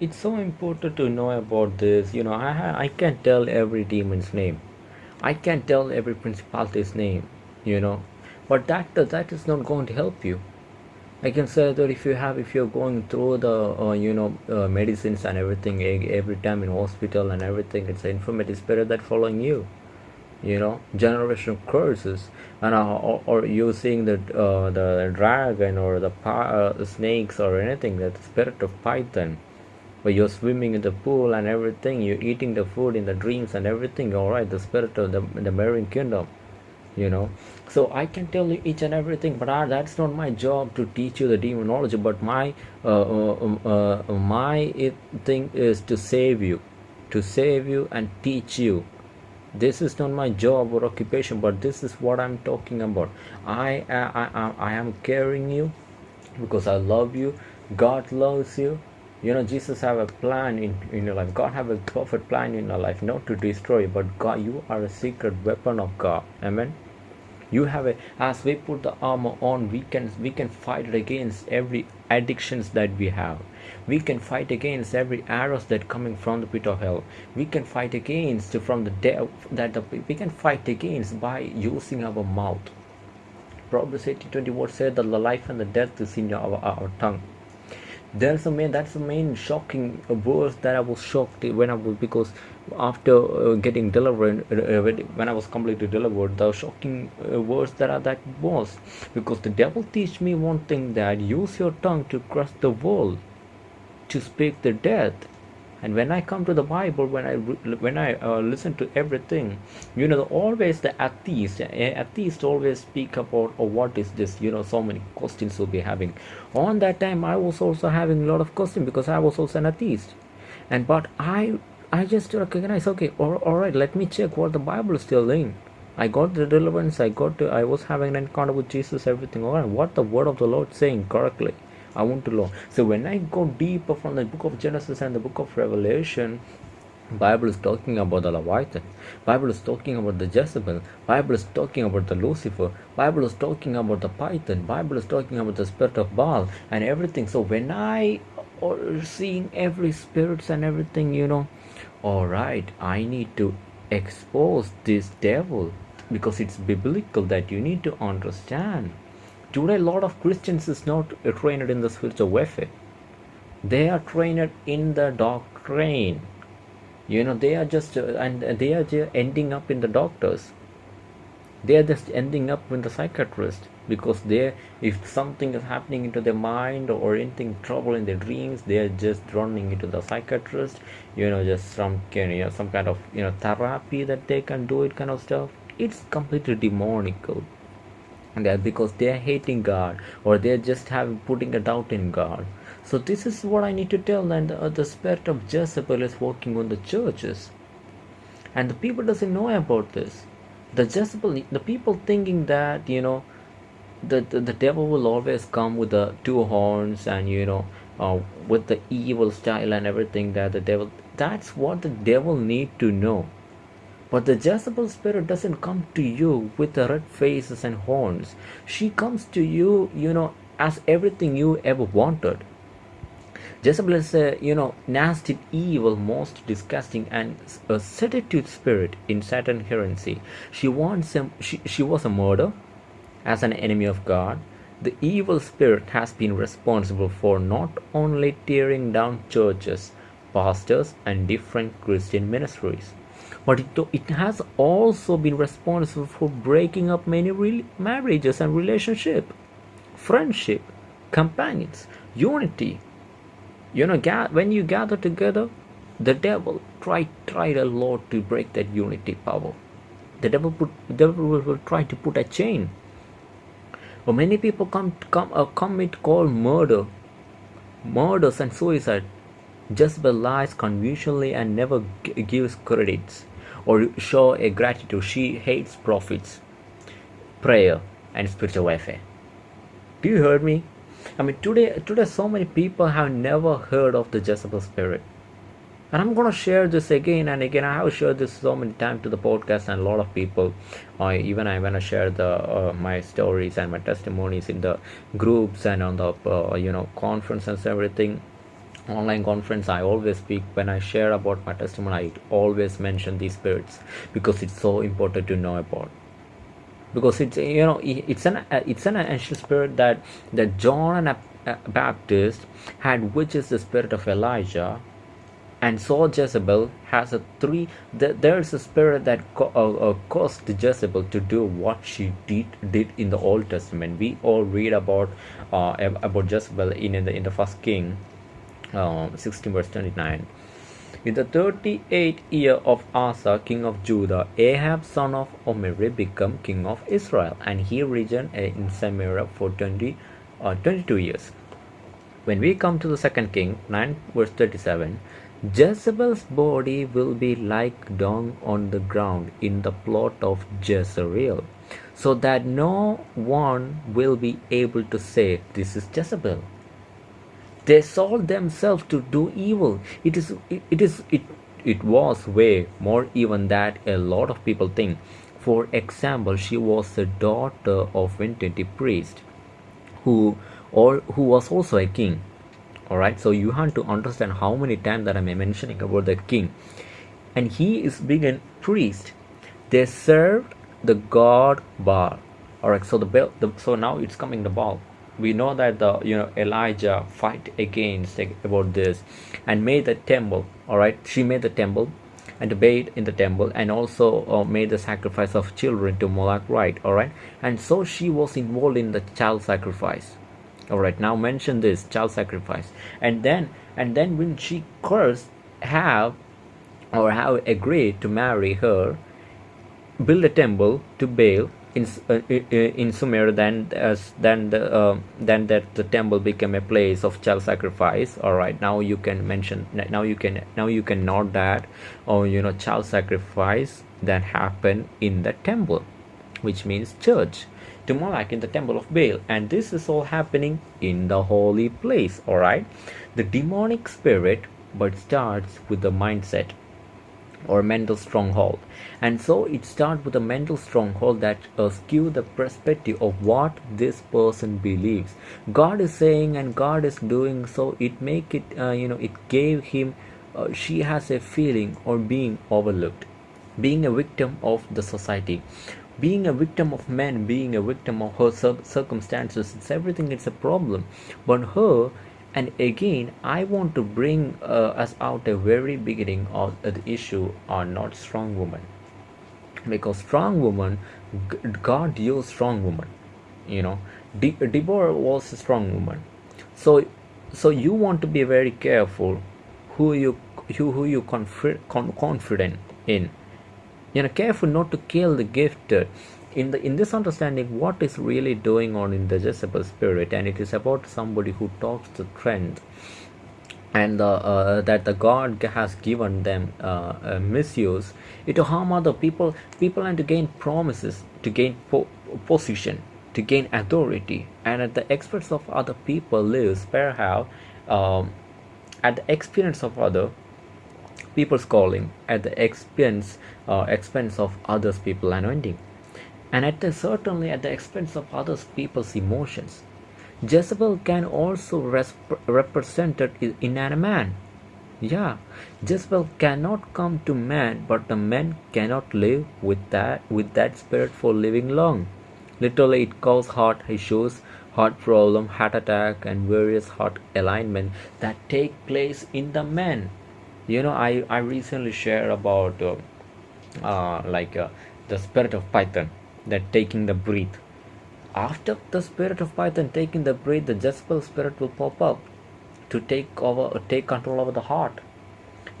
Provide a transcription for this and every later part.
it's so important to know about this you know i i can't tell every demon's name. I can't tell every principality's name you know. But that that is not going to help you. I can say that if you have if you're going through the uh, you know uh, medicines and everything every time in hospital and everything it's an infirmity spirit that following you you know generational curses. And uh, or, or you seeing the uh, the dragon or the uh, snakes or anything that spirit of python where you're swimming in the pool and everything you're eating the food in the dreams and everything all right the spirit of the, the marine kingdom you know. So i can tell you each and everything but I, that's not my job to teach you the demonology but my uh, uh, um, uh, my thing is to save you to save you and teach you. This is not my job or occupation but this is what i'm talking about. I i i, I am caring you because i love you god loves you you know jesus have a plan in, in your life. God have a perfect plan in your life not to destroy but god you are a secret weapon of god. Amen? You have a as we put the armor on we can we can fight against every addictions that we have. We can fight against every arrows that coming from the pit of hell. We can fight against from the de- that the, we can fight against by using our mouth. Proverbs 18 20 what said that the life and the death is in our, our tongue there's a main that's the main shocking verse that I was shocked when I was because after uh, getting delivered uh, when I was completely delivered the shocking uh, verse that I, that was. Because the devil teach me one thing that use your tongue to crush the world to speak the death and when i come to the bible when i when i uh, listen to everything you know always the atheist atheist always speak about oh, what is this you know so many questions will be having on that time i was also having a lot of questions because i was also an atheist and but i i just recognize okay all, all right let me check what the bible is telling I got the deliverance. I got to, I was having an encounter with Jesus. Everything all right. What the word of the Lord saying correctly. I want to learn. So when I go deeper from the book of Genesis and the book of Revelation, Bible is talking about the Leviathan. Bible is talking about the Jezebel. Bible is talking about the Lucifer. Bible is talking about the Python. Bible is talking about the spirit of Baal and everything. So when I or seeing every spirits and everything, you know, all right, I need to expose this devil because it's biblical that you need to understand today a lot of christians is not trained in the spiritual warfare. They are trained in the doctrine. You know they are just uh, and they are just ending up in the doctors. They are just ending up in the psychiatrist because they if something is happening into their mind or anything trouble in their dreams they are just running into the psychiatrist you know just some you know some kind of you know therapy that they can do it kind of stuff. It's completely demonical that because they are hating god or they're just having putting a doubt in god. So this is what i need to tell and uh, the spirit of jezebel is working on the churches. And the people doesn't know about this. The jezebel the people thinking that you know the, the, the devil will always come with the two horns and you know uh, with the evil style and everything that the devil that's what the devil need to know but the Jezebel spirit doesn't come to you with the red faces and horns. She comes to you, you know, as everything you ever wanted. Jezebel is a, you know, nasty, evil, most disgusting, and a seductive spirit in Satan heresy. She wants him. She, she was a murder, as an enemy of God. The evil spirit has been responsible for not only tearing down churches, pastors, and different Christian ministries but it, it has also been responsible for breaking up many re- marriages and relationship friendship companions unity. You know ga- when you gather together the devil tried tried a lot to break that unity power the devil put devil will, will try to put a chain. But many people come come uh, commit call murder murders and suicide just by lies conventionally and never g- gives credits or show a gratitude. She hates prophets, prayer, and spiritual warfare. Do you hear me? I mean, today, today, so many people have never heard of the Jezebel spirit. And I'm gonna share this again and again. I have shared this so many times to the podcast, and a lot of people, uh, even I wanna share the uh, my stories and my testimonies in the groups and on the uh, you know conference and everything, online conference i always speak when i share about my testimony i always mention these spirits because it's so important to know about because it's you know it's an it's an ancient spirit that that john and baptist had which is the spirit of elijah and so Jezebel has a three. There's a spirit that uh, uh, caused Jezebel to do what she did did in the Old Testament. We all read about uh, about Jezebel in, in the in the First King, 16 verse 29. In the 38th year of Asa, king of Judah, Ahab son of Omri became king of Israel, and he reigned in Samaria for 20, uh, 22 years. When we come to the second king, 9 verse 37, Jezebel's body will be like dung on the ground in the plot of Jezreel, so that no one will be able to say, This is Jezebel. They sold themselves to do evil. It is it, it is it it was way more even that a lot of people think. For example, she was the daughter of Vintage priest who or who was also a king. All right so you have to understand how many times that i'm mentioning about the king. And he is being a priest. They served the god baal. All right so the, the so now it's coming the baal we know that the you know elijah fight against about this and made the temple all right? She made the temple and bathed in the temple and also uh, made the sacrifice of children to moloch right? All right? And so she was involved in the child sacrifice. All right? Now mention this child sacrifice. And then and then when she cursed have or have agreed to marry her build a temple to baal in uh, in Samaria then as then the uh, then that the temple became a place of child sacrifice all right now you can mention now you can now you can note that oh, you know child sacrifice that happened in the temple which means church to Moloch in the temple of Baal. And this is all happening in the holy place. Alright. The demonic spirit but starts with the mindset or mental stronghold and so it starts with a mental stronghold that skew the perspective of what this person believes. God is saying and god is doing so it make it uh, you know it gave him uh, she has a feeling or being overlooked being a victim of the society being a victim of men being a victim of her circumstances. It's everything it's a problem. But her and again i want to bring uh, us out a very beginning of the issue are not strong women because strong woman god used strong woman you know. De- deborah was a strong woman. So so you want to be very careful who you who, who you confi- con- confident in. You know careful not to kill the gifted in the in this understanding what is really going on in the Jezebel spirit and it is about somebody who talks the trend and uh, uh, that the God has given them uh, uh, misuse it to harm other people people and to gain promises to gain po- position to gain authority. And at the expense of other people lives perhaps um, at the experience of other people's calling at the expense uh, expense of others people anointing. And at the, certainly at the expense of others people's emotions jezebel can also rep- represented in a man. Yeah. Jezebel cannot come to man but the man cannot live with that with that spirit for living long. Literally it causes heart issues heart problem heart attack and various heart alignment that take place in the man. You know i i recently shared about uh, uh, like uh, the spirit of python that taking the breath after the spirit of python taking the breath the Jezebel spirit will pop up to take over take control over the heart.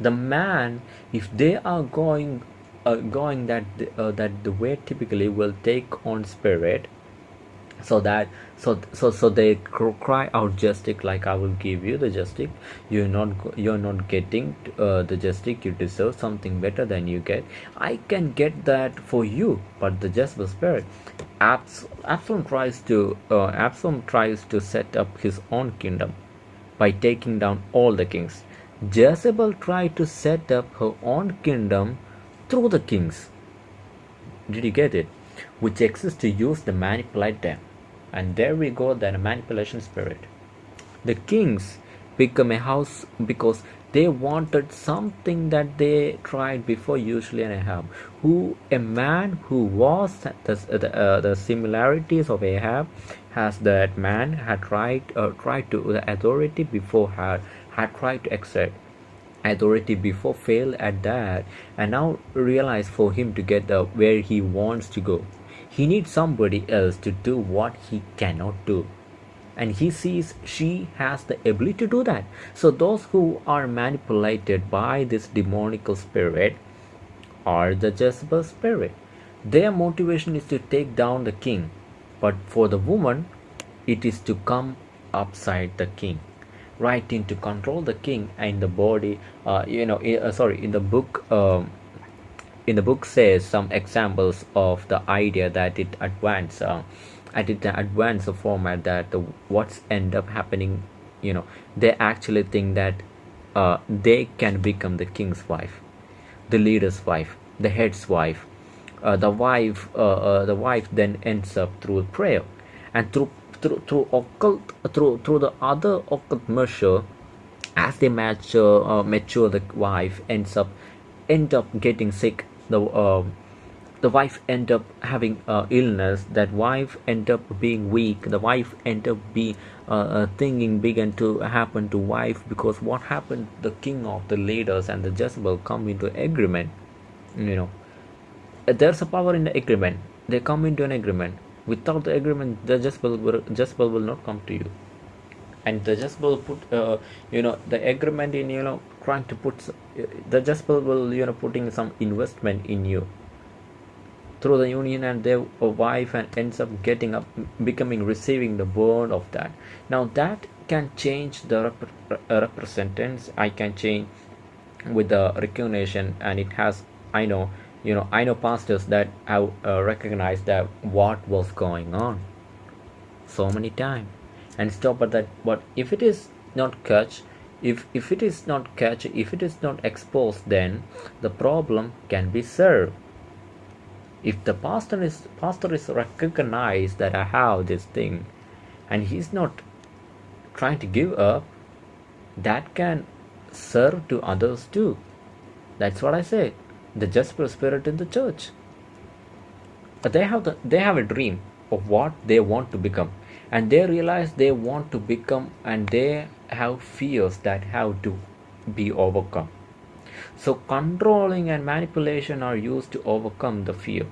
The man if they are going uh, going that uh, that the way typically will take on spirit so that so so so they cry out justice like i will give you the justice. You're not you're not getting uh, the justice. You deserve something better than you get. I can get that for you but the Jezebel spirit Abs- absalom tries to uh, absalom tries to set up his own kingdom by taking down all the kings. Jezebel tried to set up her own kingdom through the kings. Did you get it which exists to use to manipulate them. And there we go, a manipulation spirit. The kings become a house because they wanted something that they tried before usually and Ahab who a man who was the, the, uh, the similarities of Ahab has that man had tried uh, tried to the authority before had had tried to exert authority before failed at that and now realize for him to get the where he wants to go he needs somebody else to do what he cannot do. And he sees she has the ability to do that. So those who are manipulated by this demonical spirit are the Jezebel spirit. Their motivation is to take down the king. But for the woman it is to come upside the king. Right in to control the king and the body uh, you know uh, sorry in the book um, in the book says some examples of the idea that it advance uh, at it advance format that the, what's end up happening you know they actually think that uh, they can become the king's wife the leader's wife the head's wife uh, the wife uh, uh the wife then ends up through prayer. And through through through occult through through the other occult measure as they mature uh, mature the wife ends up end up getting sick the uh, the wife end up having uh, illness that wife end up being weak the wife end up be uh, uh, thinking began to happen to wife because what happened the king of the leaders and the Jezebel come into agreement you know. There's a power in the agreement. They come into an agreement. Without the agreement the Jezebel will, Jezebel will not come to you. And the Jezebel put uh, you know the agreement in you know trying to put the Jezebel will you know putting some investment in you through the union and their wife and ends up getting up becoming receiving the burn of that. Now that can change the rep- representatives. I can change with the recognition and it has i know you know i know pastors that have uh, recognized that what was going on so many times and stop at that but if it is not catch if if it is not catch if it is not exposed then the problem can be served if the pastor is pastor is recognized that i have this thing and he's not trying to give up that can serve to others too. That's what i say. The Jezebel spirit in the church. But they have the, they have a dream of what they want to become. And they realize they want to become and they have fears that have to be overcome. So controlling and manipulation are used to overcome the fear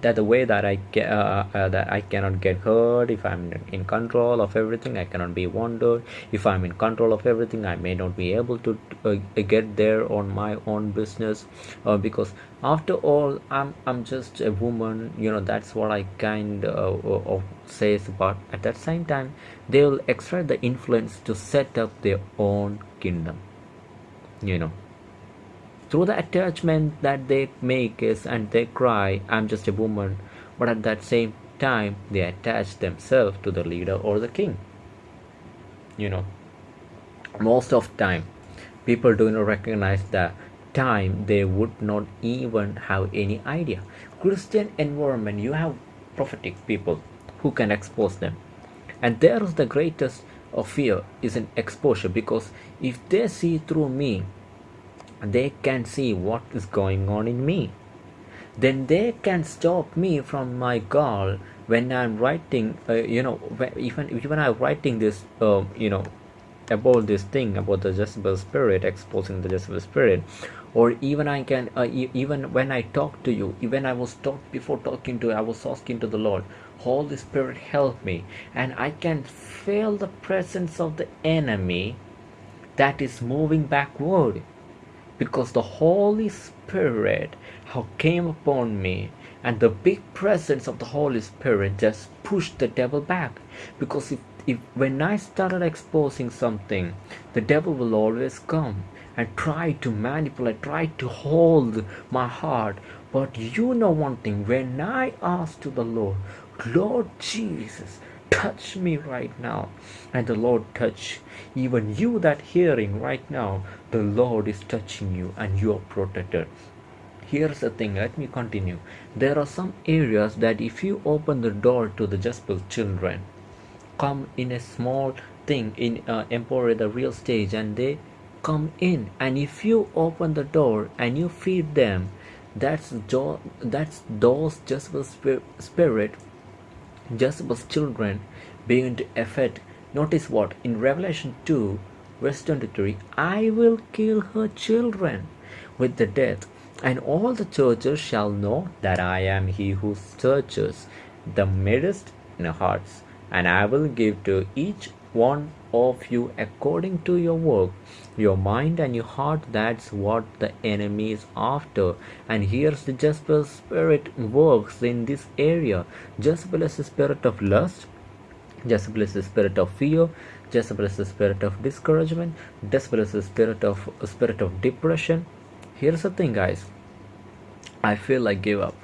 that the way that I get uh, uh, that I cannot get hurt if I'm in control of everything I cannot be wounded. If I'm in control of everything I may not be able to uh, get there on my own business. Uh, because after all I'm I'm just a woman you know that's what I kind of, of says but at that same time they will extract the influence to set up their own kingdom you know through the attachment that they make is and they cry i'm just a woman. But at that same time they attach themselves to the leader or the king. You know most of time people do not recognize the time they would not even have any idea. Christian environment you have prophetic people who can expose them. And there is the greatest of fear is an exposure because if they see through me they can see what is going on in me. Then they can stop me from my goal when i'm writing uh, you know even even i'm writing this uh, you know about this thing about the Jezebel spirit exposing the Jezebel spirit. Or even I can uh, e- even when I talk to you even I was talk before talking to I was asking to the Lord Holy Spirit help me. And I can feel the presence of the enemy that is moving backward because the Holy Spirit how came upon me and the big presence of the Holy Spirit just pushed the devil back. Because if, if when I started exposing something the devil will always come and try to manipulate try to hold my heart. But you know one thing when I asked to the Lord Lord Jesus touch me right now. And the lord touch even you that hearing right now. The lord is touching you and you are protected. Here's the thing let me continue. There are some areas that if you open the door to the Jezebel children come in a small thing in uh, empower the real stage and they come in. And if you open the door and you feed them that's jo- that's those Jezebel's spirit Jezebel's children begin to affect notice what? In Revelation 2 verse 23 I will kill her children with the death and all the churches shall know that I am he who searches the midst in hearts. And I will give to each one of you according to your work your mind and your heart that's what the enemy is after. And here's the Jezebel spirit works in this area. Jezebel is the spirit of lust Jezebel is the spirit of fear Jezebel is the spirit of discouragement Jezebel is the spirit of spirit of depression. Here's the thing guys. I feel like give up.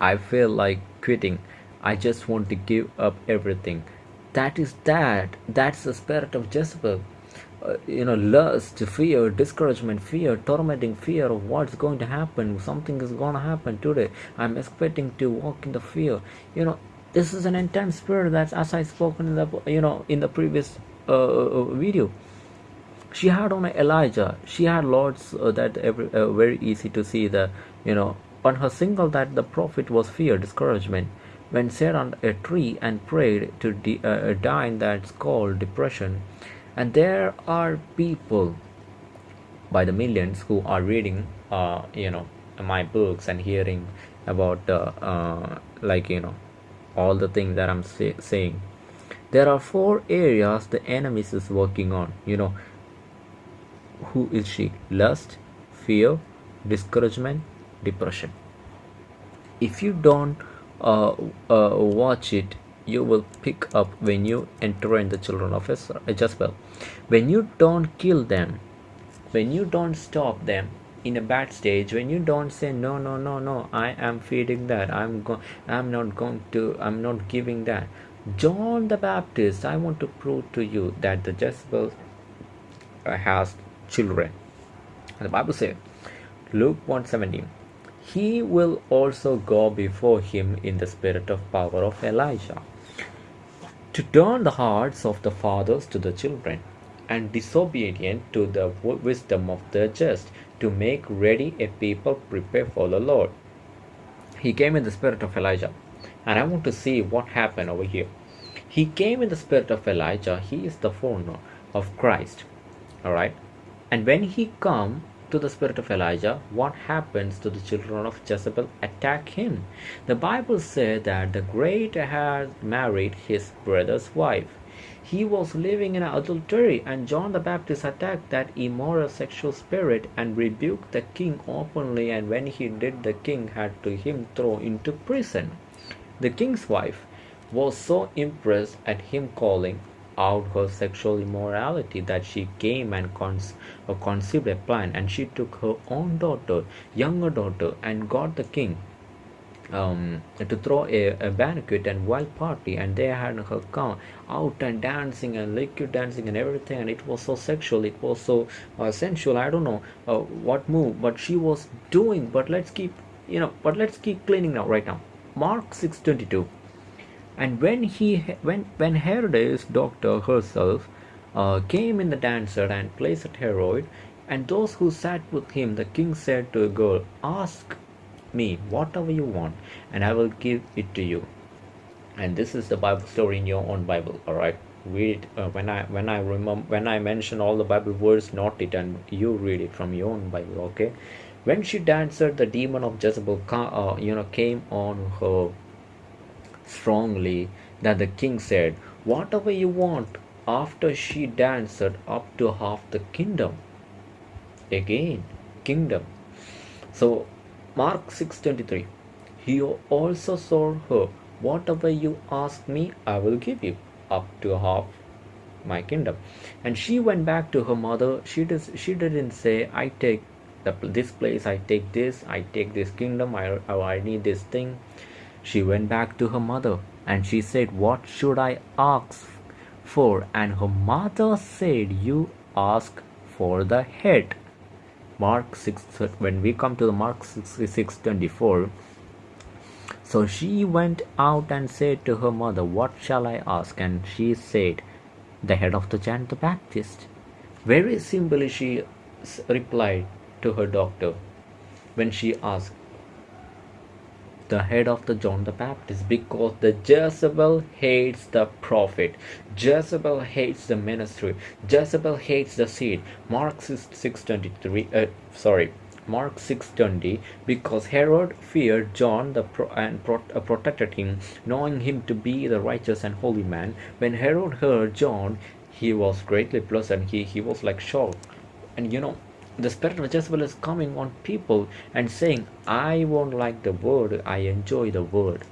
I feel like quitting. I just want to give up everything. That is that. That's the spirit of Jezebel uh, you know lust fear discouragement fear tormenting fear of what's going to happen. Something is going to happen today. I'm expecting to walk in the fear. You know this is an intense spirit that's as i spoken in the you know in the previous uh, uh video. She had on elijah. She had lots uh, that every, uh, very easy to see the you know on her single that the prophet was fear discouragement. When sat on a tree and prayed to uh, die that's called depression and there are people by the millions who are reading uh, you know my books and hearing about uh, uh, like you know all the things that i'm say- saying. There are four areas the enemy is working on you know. Who is she? Lust fear discouragement depression. If you don't uh, uh, watch it you will pick up when you enter in the children of Jezebel. Uh, when you don't kill them, when you don't stop them in a bad stage, when you don't say no, no, no, no, I am feeding that, I'm go, I'm not going to, I'm not giving that. John the Baptist, I want to prove to you that the Jezebel uh, has children. And the Bible says, Luke 117 he will also go before him in the spirit of power of Elijah to turn the hearts of the fathers to the children, and disobedient to the wisdom of the just, to make ready a people prepare for the Lord. He came in the spirit of Elijah, and I want to see what happened over here. He came in the spirit of Elijah, he is the forerunner of Christ. Alright? And when he come, to the spirit of Elijah, what happens to the children of Jezebel attack him? The Bible says that the great had married his brother's wife. He was living in adultery, and John the Baptist attacked that immoral sexual spirit and rebuked the king openly. And when he did, the king had to him thrown into prison. The king's wife was so impressed at him calling out her sexual immorality that she came and cons- uh, conceived a plan and she took her own daughter younger daughter and got the king um, to throw a, a, banquet and wild party and they had her come out and dancing and liquid dancing and everything and it was so sexual it was so uh, sensual i don't know uh, what move but she was doing but let's keep you know but let's keep cleaning now right now. Mark 622 and when he when when Herod's daughter herself uh, came in the dancer and placed at Herod, and those who sat with him, the king said to the girl, Ask me whatever you want, and I will give it to you. And this is the Bible story in your own Bible, all right? Read uh, when I when I remember when I mention all the Bible words, note it, and you read it from your own Bible, okay? When she danced, the demon of Jezebel, uh, you know, came on her strongly that the king said, Whatever you want, after she danced up to half the kingdom. Again, kingdom. So Mark 6:23. He also saw her, Whatever you ask me, I will give you, up to half my kingdom. And she went back to her mother. She does she didn't say, I take the, this place, I take this, I take this kingdom, I, I need this thing. She went back to her mother and she said, What should I ask for? And her mother said, You ask for the head. Mark 6, when we come to the Mark 66 24, so she went out and said to her mother, What shall I ask? And she said, the head of the John the Baptist. Very simply, she replied to her doctor when she asked, the head of the John the Baptist because the Jezebel hates the prophet. Jezebel hates the ministry. Jezebel hates the seed. Mark 6, 623 uh, sorry Mark 6:20 because Herod feared John the pro- and pro- uh, protected him knowing him to be the righteous and holy man when Herod heard John he was greatly pleased and he, he was like shocked and you know the spirit of Jezebel is coming on people and saying, I won't like the word, I enjoy the word.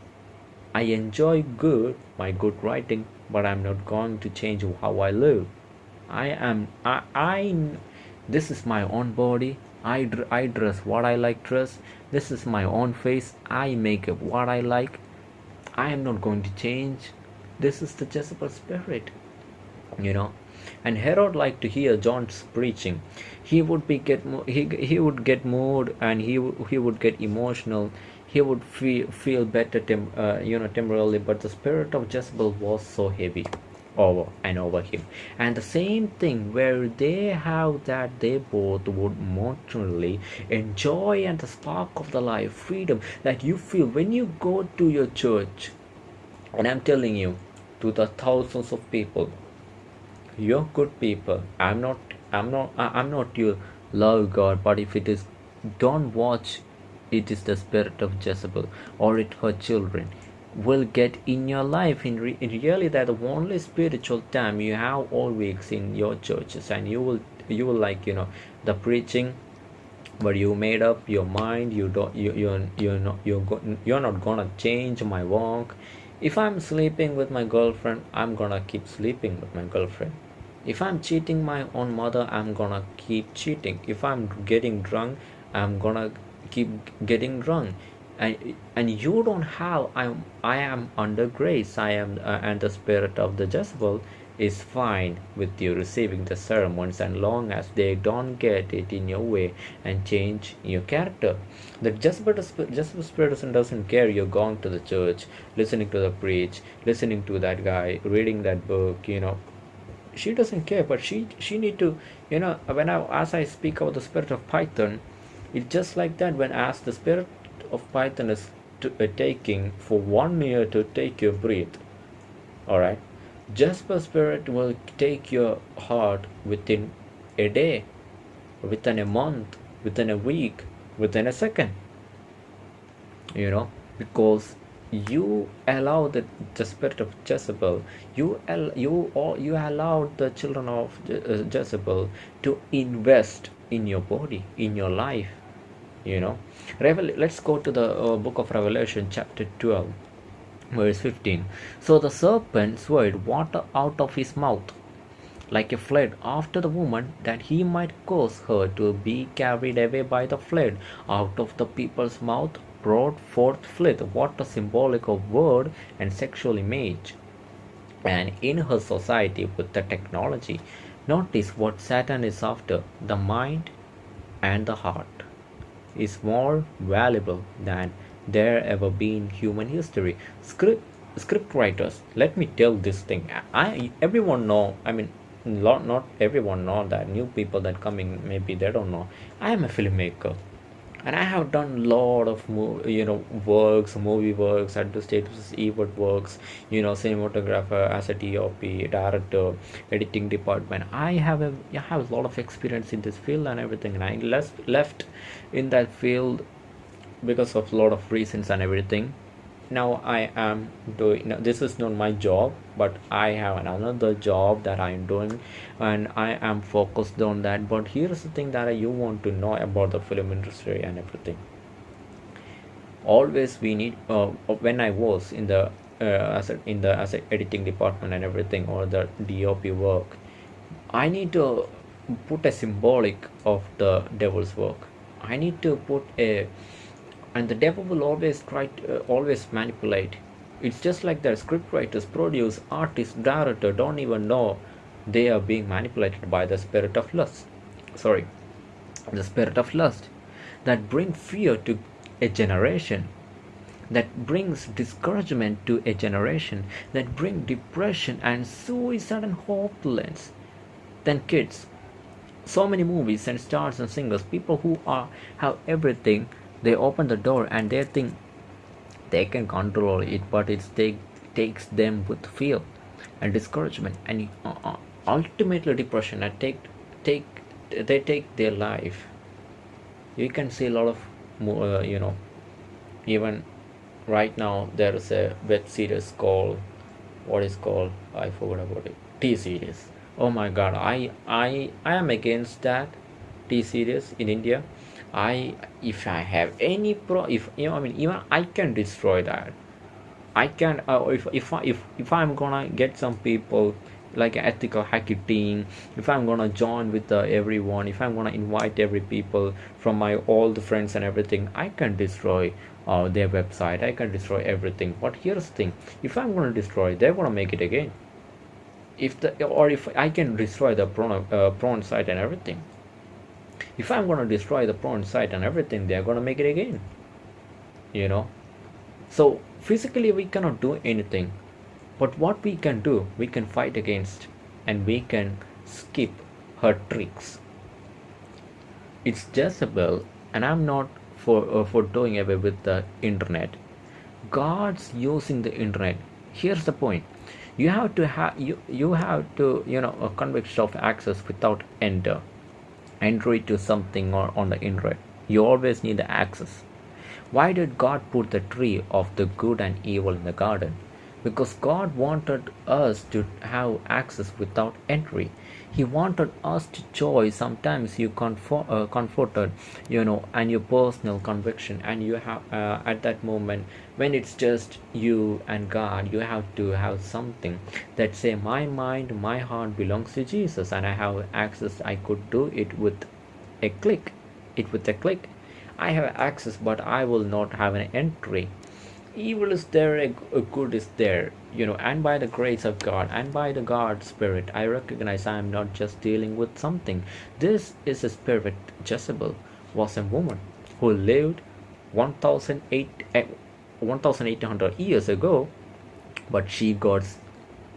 I enjoy good, my good writing, but I'm not going to change how I live. I am, I, I this is my own body. I, I dress what I like dress. This is my own face. I make up what I like. I am not going to change. This is the Jezebel spirit. You know, and Herod liked to hear John's preaching. He would be get he, he would get moved and he he would get emotional. He would feel feel better tem, uh, you know temporarily, but the spirit of Jezebel was so heavy over and over him. And the same thing where they have that they both would mortally enjoy and the spark of the life, freedom that you feel when you go to your church. And I'm telling you, to the thousands of people you're good people. I'm not i'm not i'm not your love god but if it is don't watch it is the spirit of jezebel or it her children will get in your life. In, re- in really that the only spiritual time you have all weeks in your churches and you will you will like you know the preaching but you made up your mind you don't you, you're you're not you're, go, you're not gonna change my walk. If i'm sleeping with my girlfriend i'm gonna keep sleeping with my girlfriend if i'm cheating my own mother i'm gonna keep cheating. If i'm getting drunk i'm gonna keep getting drunk. And and you don't have i'm i am under grace. I am uh, and the spirit of the jezebel is fine with you receiving the sermons and long as they don't get it in your way and change your character. The jezebel, jezebel spirit doesn't care. You're going to the church listening to the preach listening to that guy reading that book you know she doesn't care but she she need to you know when i as i speak about the spirit of python it's just like that when as the spirit of python is to, uh, taking for one year to take your breath all right? Jezebel spirit will take your heart within a day within a month within a week within a second you know because you allow the, the spirit of Jezebel, you you or you allowed the children of uh, Jezebel to invest in your body, in your life. You know, Revel- let's go to the uh, book of Revelation, chapter 12, verse 15. So the serpent swayed water out of his mouth like a flood after the woman that he might cause her to be carried away by the flood out of the people's mouth brought forth flith, water symbolic of word and sexual image. And in her society with the technology, notice what Satan is after the mind and the heart is more valuable than there ever been human history. Script script writers, let me tell this thing. I everyone know. I mean, not not everyone know that. New people that coming maybe they don't know. I am a filmmaker and I have done a lot of you know works, movie works, at the status event works, you know, cinematographer, as a DOP, director, editing department. I have a I have a lot of experience in this field and everything, and I left left in that field because of a lot of reasons and everything now i am doing now this is not my job but i have another job that i am doing and i am focused on that. But here's the thing that you want to know about the film industry and everything. Always we need uh, when i was in the uh, as a, in the as editing department and everything or the dop work i need to put a symbolic of the devil's work. I need to put a and the devil will always try to, uh, always manipulate it's just like that script writers produce artists director don't even know they are being manipulated by the spirit of lust sorry the spirit of lust that bring fear to a generation that brings discouragement to a generation, that bring depression and suicide and hopelessness. Then kids, so many movies and stars and singers, people who are have everything, they open the door and they think they can control it, but it take, takes them with fear and discouragement. And uh, uh, ultimately depression and take take they take their life. You can see a lot of uh, you know even right now there is a web series called what is called i forgot about it t series oh my god i i i am against that t series in india i if i have any pro if you know i mean even i can destroy that. I can uh, if if if if i'm gonna get some people like an ethical hacker team if i'm gonna join with uh, everyone if i'm gonna invite every people from my all the friends and everything i can destroy uh, their website. I can destroy everything. But here's the thing. If i'm to destroy they're to make it again. If the or if i can destroy the prawn, uh, site and everything if i'm going to destroy the prawn site and everything they're going to make it again you know? So physically we cannot do anything. But what we can do we can fight against and we can skip her tricks. It's Jezebel and i'm not for uh, for doing away with the internet. God's using the internet. Here's the point. You have to have you you have to you know a conviction of access without enter entry to something or on the internet you always need the access. Why did god put the tree of the good and evil in the garden because god wanted us to have access without entry. He wanted us to choose sometimes you comfort, uh, comforted you know and your personal conviction. And you have uh, at that moment when it's just you and god you have to have something that say my mind my heart belongs to jesus and i have access i could do it with a click it with a click. I have access but i will not have an entry evil is there a good is there you know and by the grace of god and by the god spirit i recognize i am not just dealing with something. This is a spirit jezebel was a woman who lived 1800 eh, years ago but she got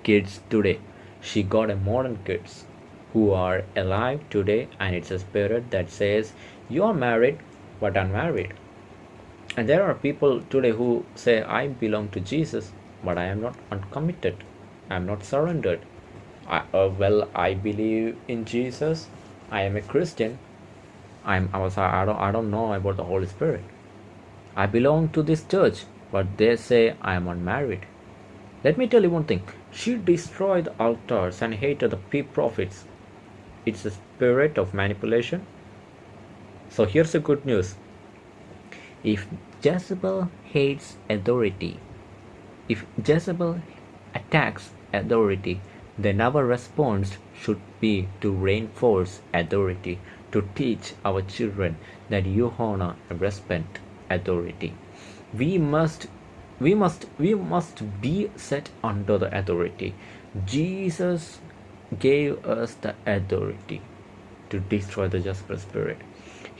kids today. She got a modern kids who are alive today and it's a spirit that says you are married but unmarried and there are people today who say, I belong to Jesus, but I am not uncommitted. I am not surrendered. I, uh, well, I believe in Jesus. I am a Christian. I'm, I was, I don't, I don't know about the Holy Spirit. I belong to this church, but they say I am unmarried. Let me tell you one thing. She destroyed the altars and hated the prophets. It's a spirit of manipulation. So here's the good news. If Jezebel hates authority, if Jezebel attacks authority, then our response should be to reinforce authority, to teach our children that you honor and respect authority. We must we must we must be set under the authority. Jesus gave us the authority to destroy the Jezebel spirit.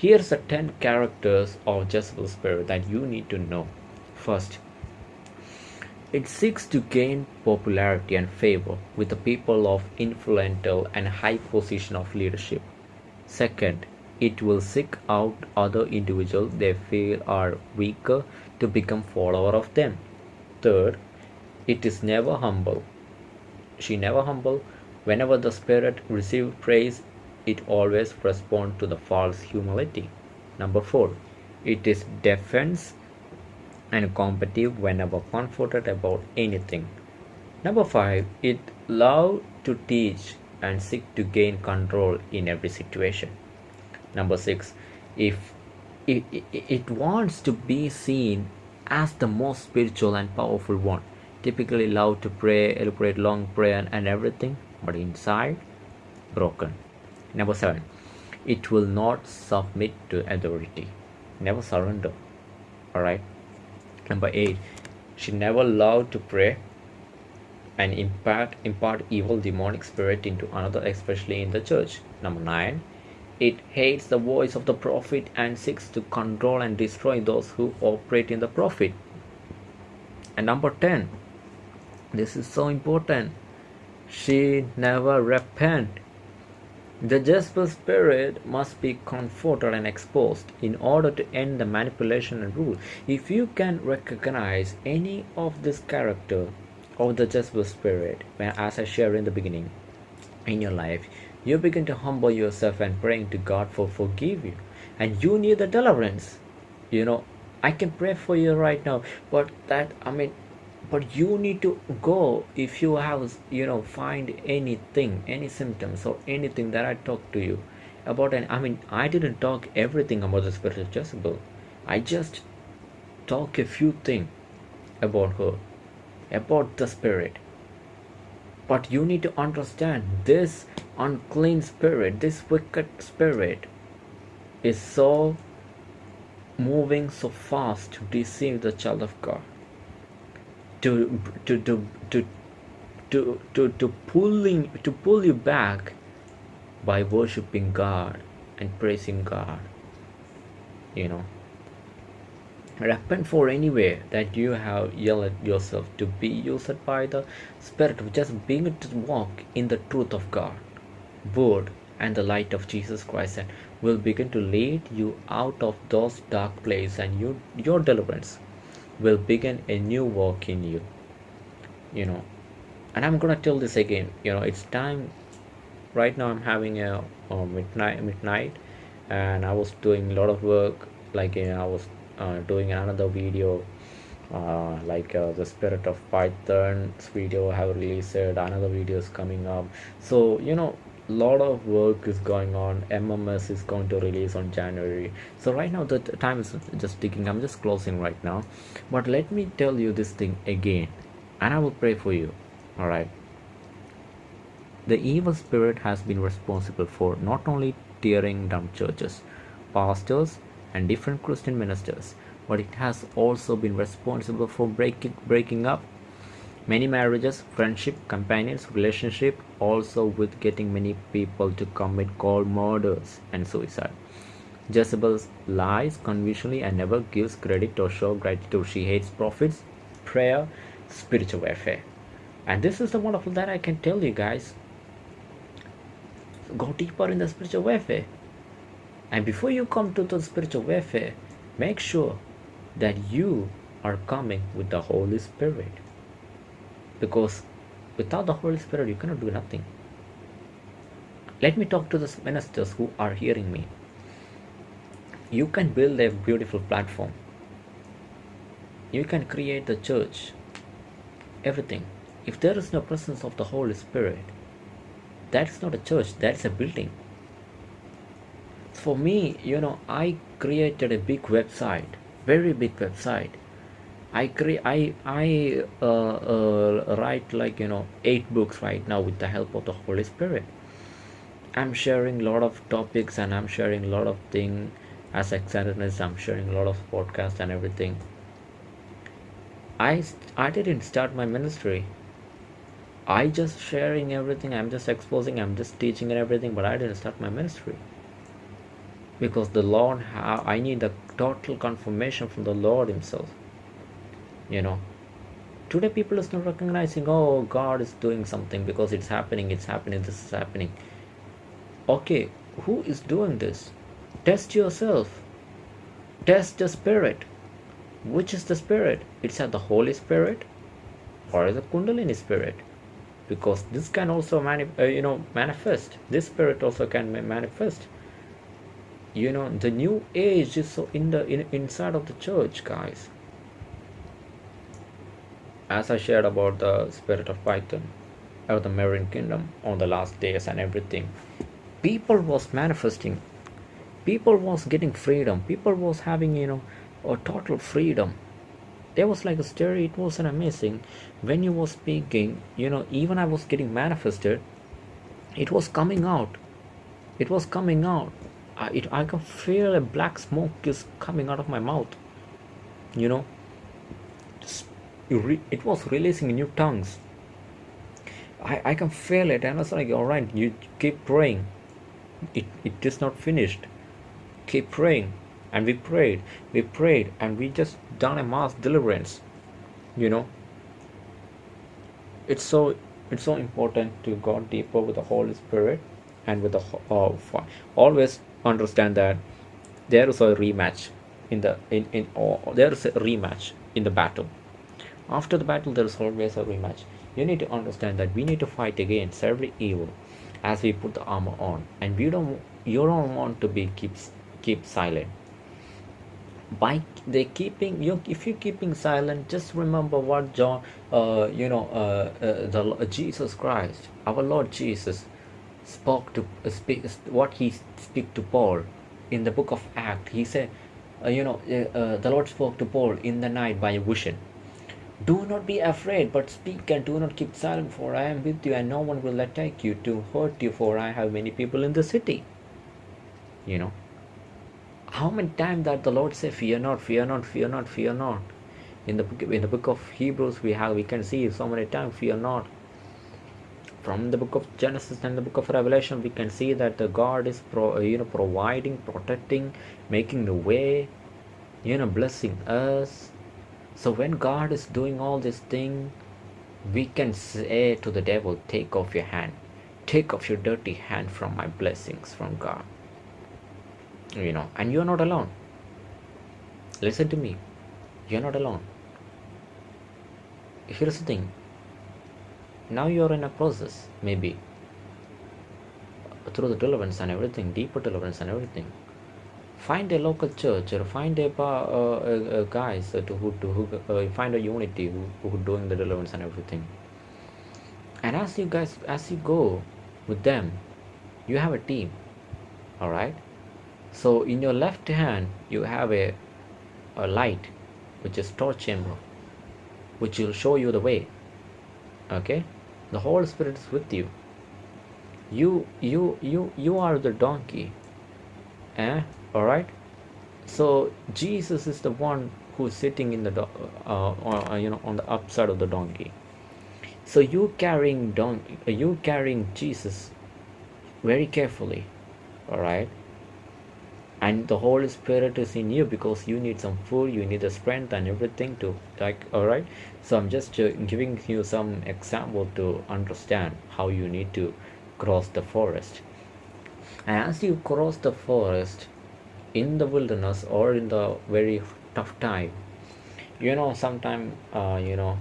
Here's the 10 characters of Jezebel's spirit that you need to know. First, it seeks to gain popularity and favor with the people of influential and high position of leadership. Second, it will seek out other individuals they feel are weaker to become follower of them. Third, it is never humble. She never humble. Whenever the spirit receives praise, it always responds to the false humility. Number four, it is defense and competitive whenever confronted about anything. Number five, it love to teach and seek to gain control in every situation. Number six, if it, it, it wants to be seen as the most spiritual and powerful one, typically love to pray, elaborate long prayer and everything, but inside broken. Number seven, it will not submit to authority, never surrender. All right. Number eight, she never loved to pray and impart impart evil demonic spirit into another, especially in the church. Number nine, it hates the voice of the prophet and seeks to control and destroy those who operate in the prophet. and number 10 this is so important she never repent the Jezebel spirit must be confronted and exposed in order to end the manipulation and rule. If you can recognize any of this character of the Jezebel spirit, as I shared in the beginning, in your life, you begin to humble yourself and praying to God for forgive you. And you need the deliverance. You know, I can pray for you right now, but that I mean but you need to go if you have you know find anything any symptoms or anything that i talk to you about and i mean i didn't talk everything about the spirit of jezebel. I just talk a few things about her about the spirit. But you need to understand this unclean spirit this wicked spirit is so moving so fast to deceive the child of god to to to to to to, to pulling to pull you back by worshiping God and praising God. You know. Repent for anywhere that you have yelled yourself to be used by the Spirit of Jezebel to walk in the truth of God, word, and the light of Jesus Christ, and will begin to lead you out of those dark places and you, your deliverance will begin a new work in you you know. And i'm gonna tell this again you know it's time right now i'm having a, a midnight midnight and i was doing a lot of work like you know, i was uh, doing another video uh, like uh, the spirit of python's video I have released another video is coming up. So you know lot of work is going on. Mms is going to release on january. So right now the time is just ticking. I'm just closing right now. But let me tell you this thing again and i will pray for you. All right? The evil spirit has been responsible for not only tearing down churches pastors and different christian ministers but it has also been responsible for breaking breaking up many marriages friendship companions relationship also with getting many people to commit cold murders and suicide. Jezebel lies conventionally and never gives credit or show gratitude. She hates prophets prayer spiritual warfare. And this is the wonderful that i can tell you guys. Go deeper in the spiritual warfare. And before you come to the spiritual warfare make sure that you are coming with the holy spirit because without the Holy Spirit, you cannot do nothing. Let me talk to the ministers who are hearing me. You can build a beautiful platform. You can create the church. Everything. If there is no presence of the Holy Spirit, that is not a church, that is a building. For me, you know, I created a big website, very big website I create I I uh, uh, write like you know eight books right now with the help of the Holy Spirit. I'm sharing a lot of topics and I'm sharing a lot of things as externalness. I'm sharing a lot of podcasts and everything. I I didn't start my ministry. I just sharing everything. I'm just exposing. I'm just teaching and everything. But I didn't start my ministry because the Lord. I need the total confirmation from the Lord Himself you know. Today people is not recognizing oh god is doing something because it's happening it's happening this is happening. Okay who is doing this? Test yourself. Test the spirit. Which is the spirit? It's at the holy spirit or the kundalini spirit? Because this can also mani- uh, you know manifest. This spirit also can manifest. You know the new age is so in the in, inside of the church guys as I shared about the spirit of Python or the Marine Kingdom on the last days and everything, people was manifesting. People was getting freedom. People was having you know a total freedom. There was like a story. It was an amazing. When you was speaking, you know, even I was getting manifested. It was coming out. It was coming out. I, it, I can feel a black smoke is coming out of my mouth. You know, it was releasing new tongues. I, I can feel it and I was like all right you keep praying. It, it is not finished. Keep praying and we prayed we prayed and we just done a mass deliverance you know? It's so it's so important to go deeper with the Holy Spirit and with the uh, always understand that there is a rematch in the in in or there is a rematch in the battle after the battle there is always a rematch. You need to understand that we need to fight against every evil as we put the armor on. And we don't you don't want to be keep keep silent. By they keeping you if you're keeping silent just remember what john uh, you know uh, uh, the uh, jesus christ our lord jesus spoke to uh, speak what he speak to paul in the book of act he said uh, you know the lord spoke to paul in the night by a vision do not be afraid but speak and do not keep silent for i am with you and no one will attack you to hurt you for i have many people in the city you know how many times that the Lord say, "Fear not, fear not, fear not, fear not." In the book, in the book of Hebrews, we have we can see so many times, "Fear not." From the book of Genesis and the book of Revelation, we can see that the God is pro, you know providing, protecting, making the way, you know, blessing us. So when God is doing all this thing, we can say to the devil, "Take off your hand, take off your dirty hand from my blessings from God." you know and you're not alone. Listen to me. You're not alone. Here's the thing. Now you're in a process maybe through the deliverance and everything deeper deliverance and everything find a local church or find a uh, uh, guys to who to who uh, find a unity who, who doing the deliverance and everything. And as you guys as you go with them you have a team all right so in your left hand you have a, a light which is torch chamber which will show you the way okay? The Holy Spirit is with you. You you you you are the donkey eh all right so Jesus is the one who's sitting in the uh, uh, you know on the upside of the donkey. So you carrying donkey you carrying Jesus very carefully all right and the holy spirit is in you because you need some food you need the strength and everything to like all right so i'm just uh, giving you some example to understand how you need to cross the forest. And as you cross the forest in the wilderness or in the very tough time. You know sometime uh, you know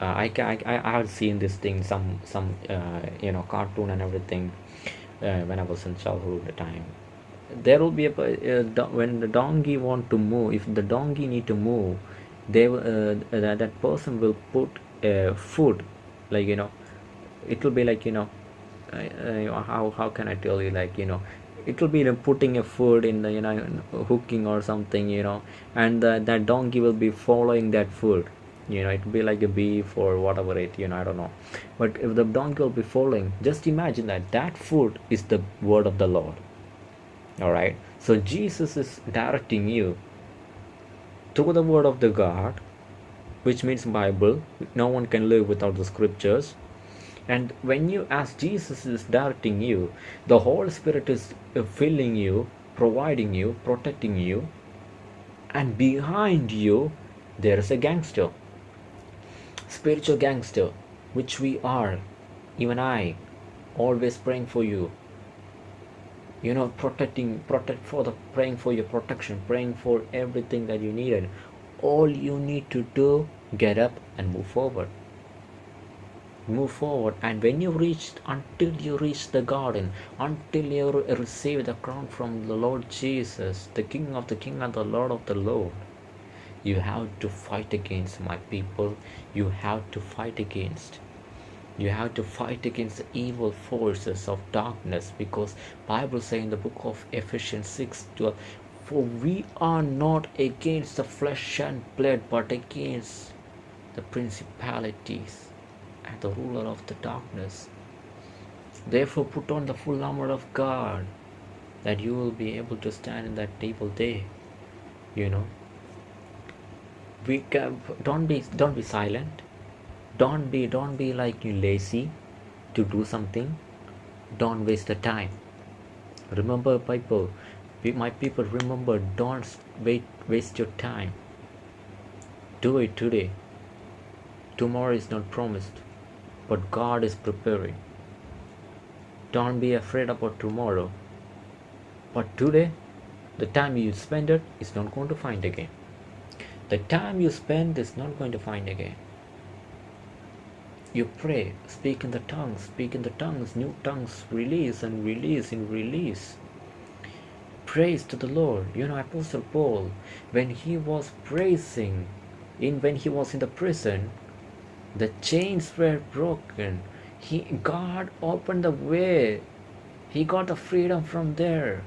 uh, I, I I have seen this thing some some uh, you know cartoon and everything uh, when I was in childhood the time. There will be a, uh, when the donkey want to move if the donkey need to move they uh, that, that person will put uh, food like you know it will be like you know how how can i tell you like you know it will be putting a food in the you know hooking or something you know and the, that donkey will be following that food. You know it will be like a beef or whatever it you know i don't know. But if the donkey will be following just imagine that that food is the word of the lord. All right so jesus is directing you to the word of the god which means bible. No one can live without the scriptures and when you as jesus is directing you the holy spirit is uh, filling you providing you protecting you and behind you there is a gangster spiritual gangster which we are even i always praying for you. You know protecting protect for the praying for your protection praying for everything that you needed. All you need to do get up and move forward move forward. And when you reach until you reach the garden until you receive the crown from the lord jesus the king of the king and the lord of the lord you have to fight against my people. You have to fight against you have to fight against the evil forces of darkness because bible says in the book of ephesians 6 12 for we are not against the flesh and blood but against the principalities and the ruler of the darkness. Therefore put on the full armor of god that you will be able to stand in that evil day you know. We can don't be don't be silent. Don't be don't be like you lazy to do something. Don't waste the time. Remember people my people remember don't wait waste your time. Do it today. Tomorrow is not promised but God is preparing. Don't be afraid about tomorrow. But today, the time you spend it is not going to find again. The time you spend is not going to find again. You pray, speak in the tongues, speak in the tongues, new tongues, release and release and release. Praise to the Lord. You know, Apostle Paul, when he was praising, in when he was in the prison, the chains were broken. He God opened the way. He got the freedom from there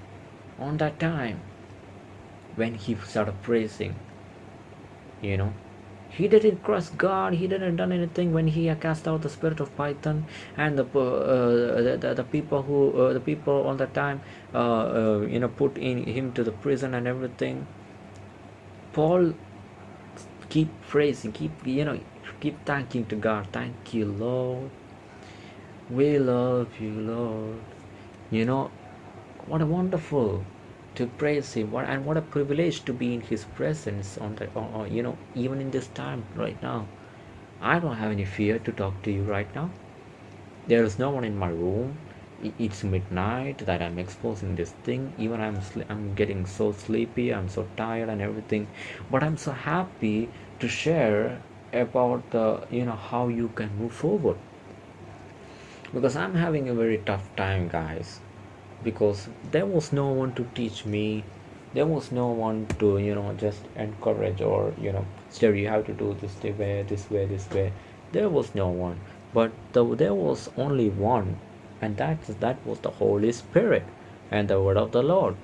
on that time when he started praising. You know, he didn't cross God. He didn't done anything when he cast out the spirit of Python and the uh, the, the, the, people who uh, the people all the time uh, uh, you know put in him to the prison and everything. Paul keep praising, keep you know keep thanking to God. Thank you, Lord. We love you, Lord. You know what a wonderful to praise him what and what a privilege to be in his presence on the or, or, you know even in this time right now i don't have any fear to talk to you right now there is no one in my room it's midnight that i'm exposing this thing even i'm i'm getting so sleepy i'm so tired and everything but i'm so happy to share about the you know how you can move forward. Because i'm having a very tough time guys. Because there was no one to teach me. There was no one to you know just encourage or you know say you have to do this way this way this way. There was no one. But the, there was only one. And that that was the holy spirit and the word of the lord.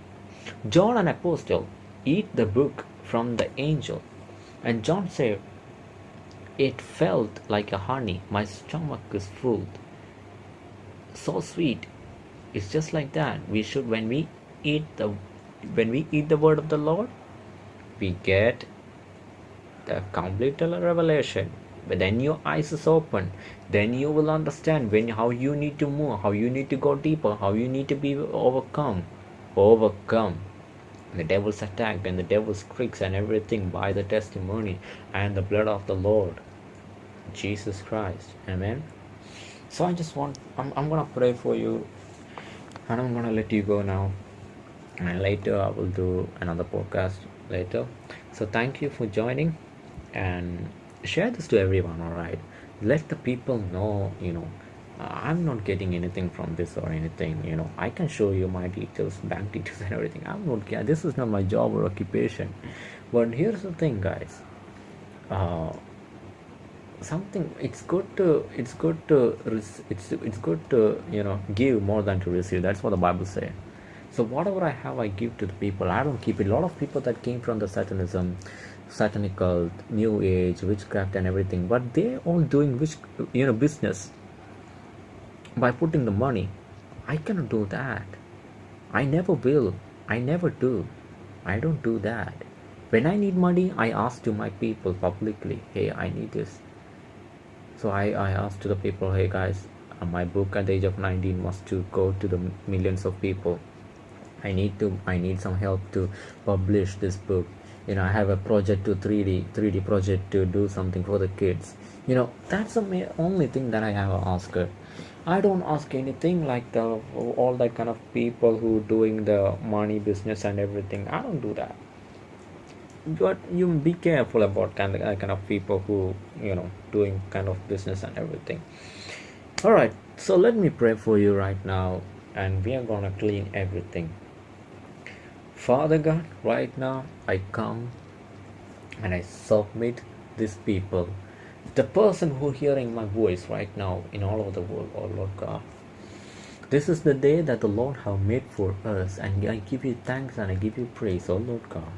John an apostle eat the book from the angel. And john said it felt like a honey. My stomach is full. So sweet. It's just like that. We should when we eat the when we eat the word of the lord we get the complete revelation. But then your eyes is open. Then you will understand when how you need to move how you need to go deeper how you need to be overcome. Overcome. The devil's attack and the devil's tricks and everything by the testimony and the blood of the lord jesus christ. Amen. So i just want i'm, I'm gonna pray for you and I'm gonna let you go now. And later I will do another podcast later. So thank you for joining and share this to everyone all right? Let the people know you know I'm not getting anything from this or anything you know. I can show you my details bank details and everything. I'm not this is not my job or occupation. But here's the thing guys. Uh, something it's good to it's good to it's it's good to you know give more than to receive. That's what the bible says so whatever i have i give to the people. I don't keep it. A lot of people that came from the satanism satanic cult new age witchcraft and everything but they all doing which you know business. By putting the money. I cannot do that. I never will. I never do. I don't do that. When i need money i ask to my people publicly hey i need this so I, I asked to the people hey guys uh, my book at the age of 19 was to go to the millions of people. I need to I need some help to publish this book. You know I have a project to 3D 3D project to do something for the kids. You know that's the only thing that I have asked. I don't ask anything like the all that kind of people who doing the money business and everything. I don't do that but you be careful about kind of uh, kind of people who you know doing kind of business and everything. All right so let me pray for you right now and we are gonna clean everything. Father god right now i come and i submit these people. The person who hearing my voice right now in all over the world oh lord god. This is the day that the lord have made for us and i give you thanks and i give you praise oh lord god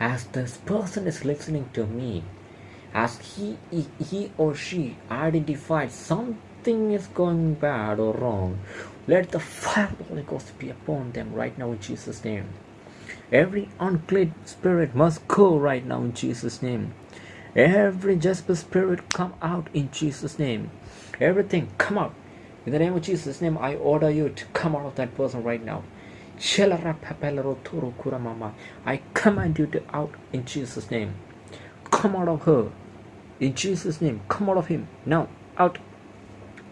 as this person is listening to me as he he or she identifies something is going bad or wrong let the fire of the holy ghost be upon them right now in jesus name. Every unclean spirit must go right now in jesus name. Every Jezebel spirit come out in jesus name. Everything come out. In the name of jesus name i order you to come out of that person right now I command you to out in Jesus' name. Come out of her. In Jesus' name. Come out of him. Now. Out.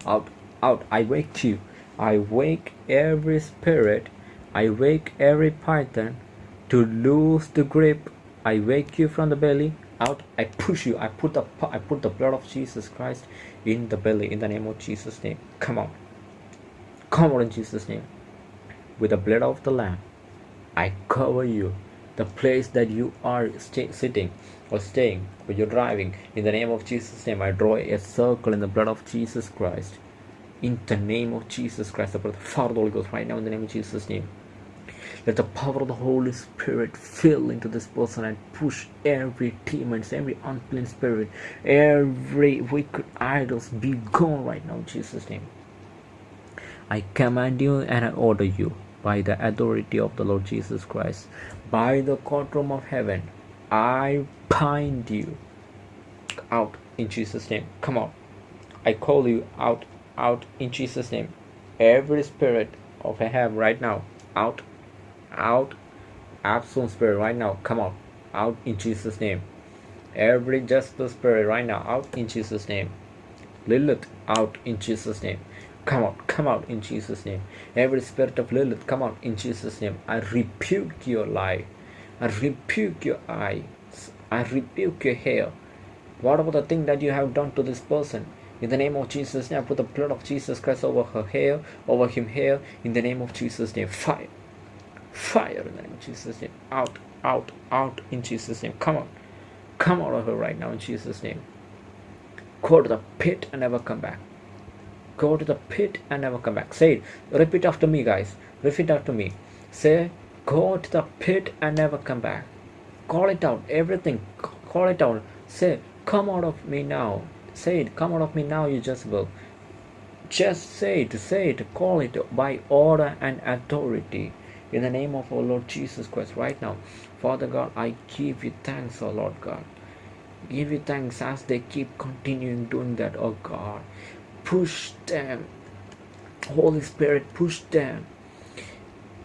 out, out. I wake you. I wake every spirit. I wake every python to lose the grip. I wake you from the belly. Out. I push you. I put the I put the blood of Jesus Christ in the belly in the name of Jesus' name. Come on. Come on in Jesus' name. With the blood of the Lamb, I cover you. The place that you are sitting or staying, or you're driving, in the name of Jesus' name, I draw a circle in the blood of Jesus Christ. In the name of Jesus Christ, the blood of the Father, the Holy Ghost, right now in the name of Jesus' name. Let the power of the Holy Spirit fill into this person and push every demon, every unclean spirit, every wicked idols be gone right now in Jesus' name. I command you and I order you by the authority of the Lord Jesus Christ, by the courtroom of heaven. I bind you out in Jesus' name. Come on. I call you out, out in Jesus' name. Every spirit of Ahab right now, out, out. Absalom spirit right now, come out, out in Jesus' name. Every Jezebel spirit right now, out in Jesus' name. Lilith, out in Jesus' name. Come out, come out in Jesus' name. Every spirit of Lilith, come out in Jesus' name. I rebuke your lie. I rebuke your eyes. I rebuke your hair. Whatever the thing that you have done to this person, in the name of Jesus' name, I put the blood of Jesus Christ over her hair, over him hair, in the name of Jesus' name. Fire. Fire in the name of Jesus' name. Out, out, out in Jesus' name. Come on. Come out of her right now in Jesus' name. Go to the pit and never come back. Go to the pit and never come back. Say it. Repeat after me, guys. Repeat after me. Say, go to the pit and never come back. Call it out. Everything. Call it out. Say, come out of me now. Say it. Come out of me now, you Jezebel Just say it. Say it. Call it by order and authority. In the name of our Lord Jesus Christ, right now. Father God, I give you thanks, oh Lord God. Give you thanks as they keep continuing doing that, oh God. Push them. Holy Spirit, push them.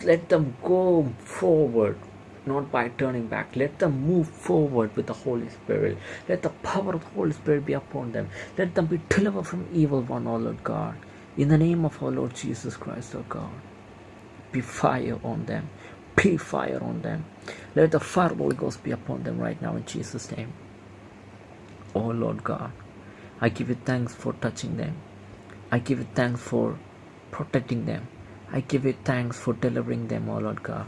Let them go forward, not by turning back. Let them move forward with the Holy Spirit. Let the power of the Holy Spirit be upon them. Let them be delivered from evil one, oh Lord God. In the name of our Lord Jesus Christ, oh God. Be fire on them. Be fire on them. Let the fire of the Holy Ghost be upon them right now in Jesus' name. Oh Lord God, I give you thanks for touching them. I give you thanks for protecting them. I give you thanks for delivering them, oh Lord God.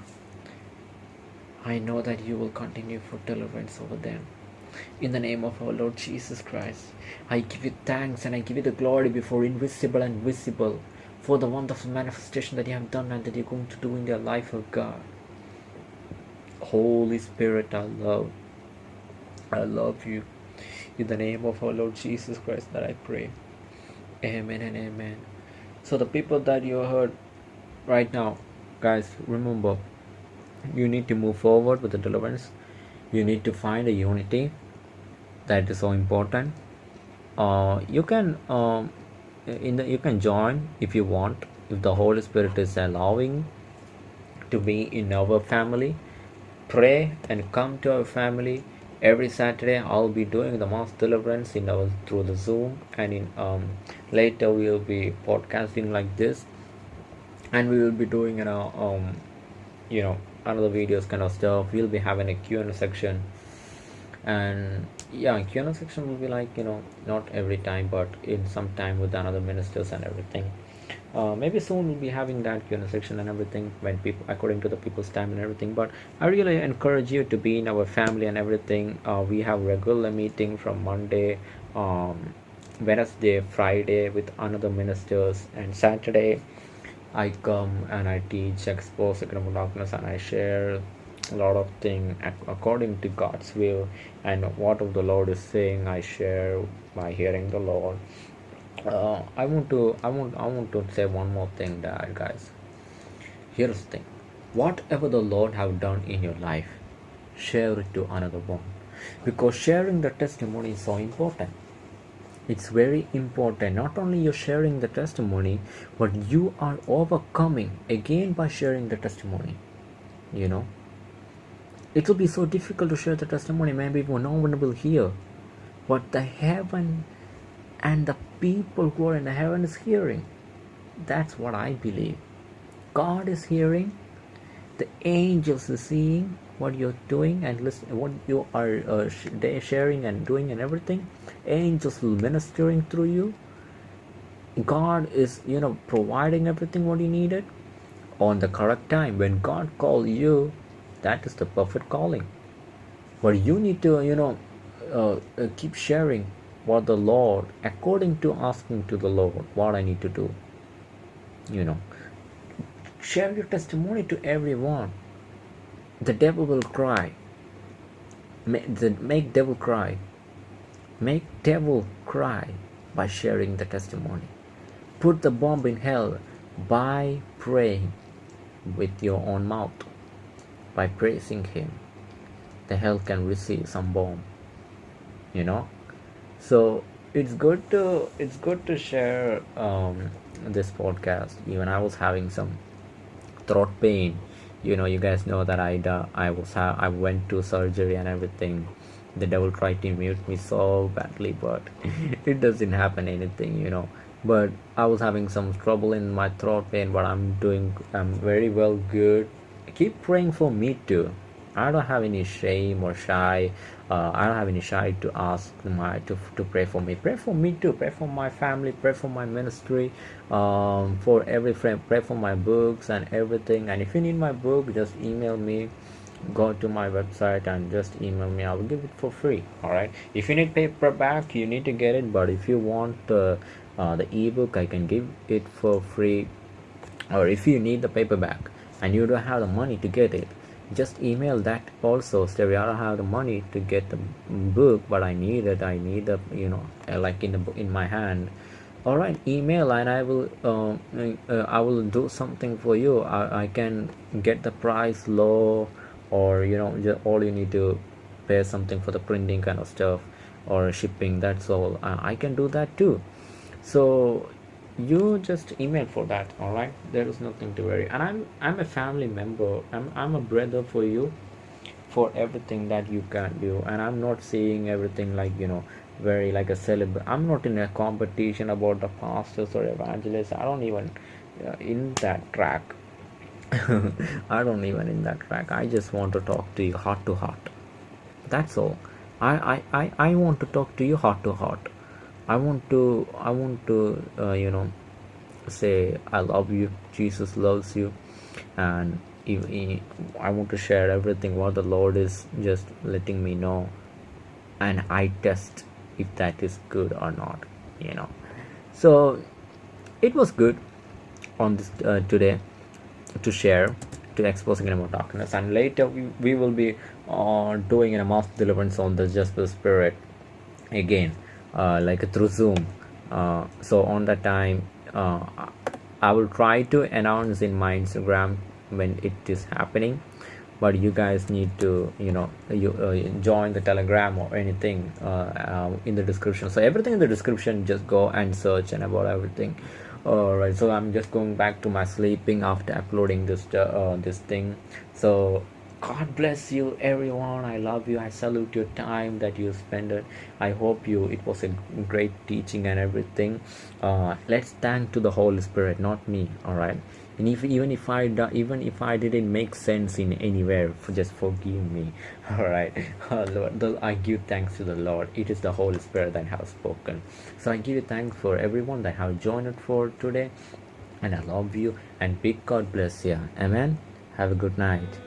I know that you will continue for deliverance over them. In the name of our Lord Jesus Christ, I give you thanks and I give you the glory before invisible and visible for the wonderful manifestation that you have done and that you're going to do in their life, oh God. Holy Spirit, I love. I love you. In the name of our Lord Jesus Christ that I pray. Amen and amen. So the people that you heard right now, guys, remember you need to move forward with the deliverance. You need to find a unity. That is so important. Uh, you can um, in the you can join if you want if the Holy Spirit is allowing to be in our family. Pray and come to our family every Saturday. I'll be doing the mass deliverance in our through the Zoom and in um later we'll be podcasting like this. And we will be doing you know um you know another videos kind of stuff. We'll be having a q&a section. And yeah q&a section will be like you know not every time but in some time with another ministers and everything uh, maybe soon we'll be having that q&a section and everything when people according to the people's time and everything but i really encourage you to be in our family and everything uh, we have regular meeting from monday um, wednesday friday with another ministers and saturday I come and I teach, expose of darkness, and I share a lot of things according to God's will and what of the Lord is saying. I share by hearing the Lord. Uh, I want to, I want, I want to say one more thing, that guys. Here's the thing: whatever the Lord have done in your life, share it to another one, because sharing the testimony is so important. It's very important. Not only you're sharing the testimony but you are overcoming again by sharing the testimony. You know? It will be so difficult to share the testimony. Maybe no one will hear but the heaven and the people who are in the heaven is hearing. That's what I believe. God is hearing, the angels are seeing what you're doing and listen what you are uh, sharing and doing and everything. Angels will ministering through you. God is, you know, providing everything what you needed on the correct time. When God called you, that is the perfect calling. But you need to, you know, uh, uh, keep sharing what the Lord, according to asking to the Lord, what I need to do. You know, share your testimony to everyone. The devil will cry. Make, the, make devil cry. Make devil cry by sharing the testimony. Put the bomb in hell by praying with your own mouth. By praising him, the hell can receive some bomb. You know, so it's good to it's good to share um, this podcast. Even i was having some throat pain. You know you guys know that i uh, i was ha- i went to surgery and everything. The devil tried to mute me so badly but it doesn't happen anything you know. But i was having some trouble in my throat pain but i'm doing i'm very well good. Keep praying for me too I don't have any shame or shy. Uh, I don't have any shy to ask my to, to pray for me. Pray for me too. Pray for my family. Pray for my ministry. Um, for every friend. Pray for my books and everything. And if you need my book, just email me. Go to my website and just email me. I will give it for free. All right. If you need paperback, you need to get it. But if you want uh, uh, the ebook, I can give it for free. Or if you need the paperback and you don't have the money to get it just email that also. Stereo i don't have the money to get the book but i need it. I need the you know uh, like in the in my hand. All right email and i will uh, uh, i will do something for you. I, I can get the price low or you know just all you need to pay something for the printing kind of stuff or shipping that's all. Uh, i can do that too. So you just email for that all right? There is nothing to worry. And i'm i'm a family member. I'm, I'm a brother for you for everything that you can do. And i'm not saying everything like you know very like a celeb i'm not in a competition about the pastors or evangelists. I don't even uh, in that track. I don't even in that track. I just want to talk to you heart to heart. That's all. I, I i i want to talk to you heart to heart i want to i want to uh, you know say i love you jesus loves you and i want to share everything what the lord is just letting me know and i test if that is good or not you know. So it was good on this uh, today to share to exposing about darkness and later we, we will be uh, doing a mass deliverance on the just the spirit again like through zoom. Uh, so on that time uh, i will try to announce in my instagram when it is happening but you guys need to you know you uh, join the telegram or anything uh, uh, in the description. So everything in the description just go and search and about everything. All right so i'm just going back to my sleeping after uploading this uh, this thing. So god bless you everyone. I love you. I salute your time that you spent it. I hope you it was a great teaching and everything. Uh, let's thank to the holy spirit not me all right? And if even if i even if i didn't make sense in anywhere just forgive me all right? Uh, lord i give thanks to the lord. It is the holy spirit that has spoken. So i give you thanks for everyone that have joined for today and i love you and big god bless you amen? Have a good night